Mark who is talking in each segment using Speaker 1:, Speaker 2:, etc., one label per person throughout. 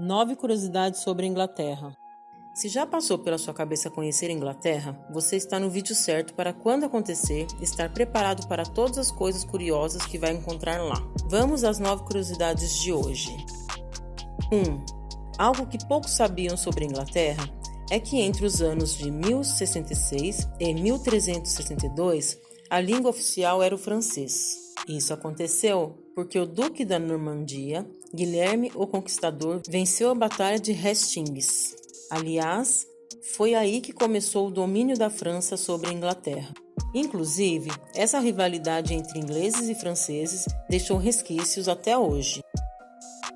Speaker 1: 9 curiosidades sobre a Inglaterra. Se já passou pela sua cabeça conhecer a Inglaterra, você está no vídeo certo para quando acontecer, estar preparado para todas as coisas curiosas que vai encontrar lá. Vamos às 9 curiosidades de hoje. 1. Algo que poucos sabiam sobre a Inglaterra é que entre os anos de 1066 e 1362, a língua oficial era o francês. Isso aconteceu porque o Duque da Normandia, Guilherme o Conquistador, venceu a Batalha de Hastings. Aliás, foi aí que começou o domínio da França sobre a Inglaterra. Inclusive, essa rivalidade entre ingleses e franceses deixou resquícios até hoje.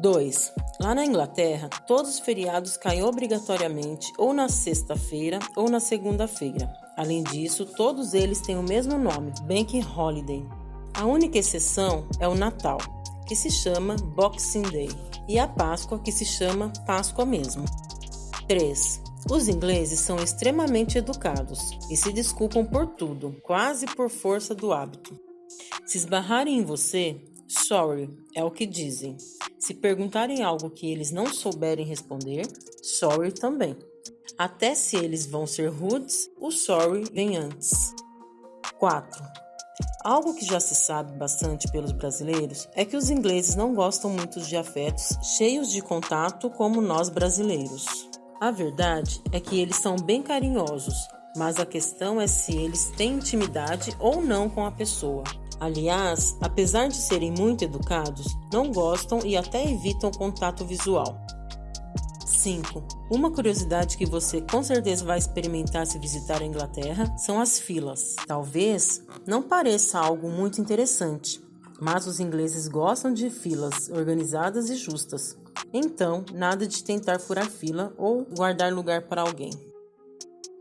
Speaker 1: 2. Lá na Inglaterra, todos os feriados caem obrigatoriamente ou na sexta-feira ou na segunda-feira. Além disso, todos eles têm o mesmo nome, Bank Holiday. A única exceção é o Natal, que se chama Boxing Day, e a Páscoa, que se chama Páscoa mesmo. 3. Os ingleses são extremamente educados e se desculpam por tudo, quase por força do hábito. Se esbarrarem em você, sorry é o que dizem. Se perguntarem algo que eles não souberem responder, sorry também. Até se eles vão ser rudes, o sorry vem antes. 4. Algo que já se sabe bastante pelos brasileiros é que os ingleses não gostam muito de afetos cheios de contato como nós brasileiros. A verdade é que eles são bem carinhosos, mas a questão é se eles têm intimidade ou não com a pessoa. Aliás, apesar de serem muito educados, não gostam e até evitam contato visual. 5. Uma curiosidade que você com certeza vai experimentar se visitar a Inglaterra são as filas. Talvez não pareça algo muito interessante, mas os ingleses gostam de filas organizadas e justas. Então, nada de tentar furar fila ou guardar lugar para alguém.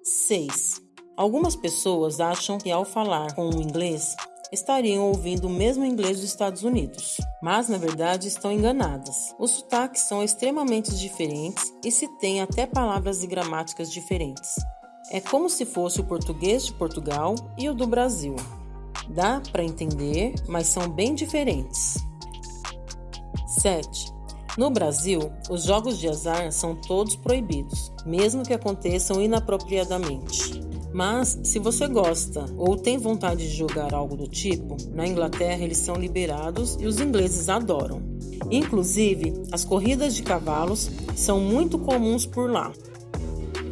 Speaker 1: 6. Algumas pessoas acham que ao falar com o inglês estariam ouvindo o mesmo inglês dos Estados Unidos, mas na verdade estão enganadas. Os sotaques são extremamente diferentes e se tem até palavras e gramáticas diferentes. É como se fosse o português de Portugal e o do Brasil. Dá para entender, mas são bem diferentes. 7. No Brasil, os jogos de azar são todos proibidos, mesmo que aconteçam inapropriadamente. Mas, se você gosta ou tem vontade de jogar algo do tipo, na Inglaterra eles são liberados e os ingleses adoram. Inclusive, as corridas de cavalos são muito comuns por lá.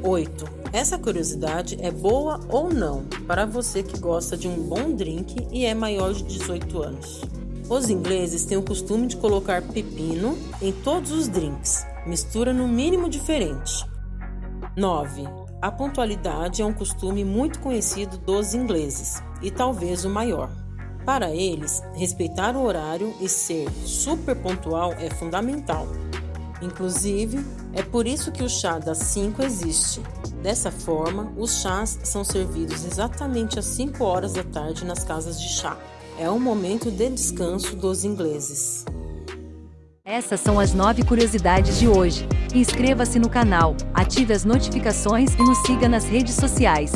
Speaker 1: 8. Essa curiosidade é boa ou não para você que gosta de um bom drink e é maior de 18 anos. Os ingleses têm o costume de colocar pepino em todos os drinks, mistura no mínimo diferente. 9. A pontualidade é um costume muito conhecido dos ingleses e talvez o maior. Para eles, respeitar o horário e ser super pontual é fundamental. Inclusive, é por isso que o chá das 5 existe. Dessa forma, os chás são servidos exatamente às 5 horas da tarde nas casas de chá. É um momento de descanso dos ingleses.
Speaker 2: Essas são as 9 curiosidades de hoje. Inscreva-se no canal, ative as notificações e nos siga nas redes sociais.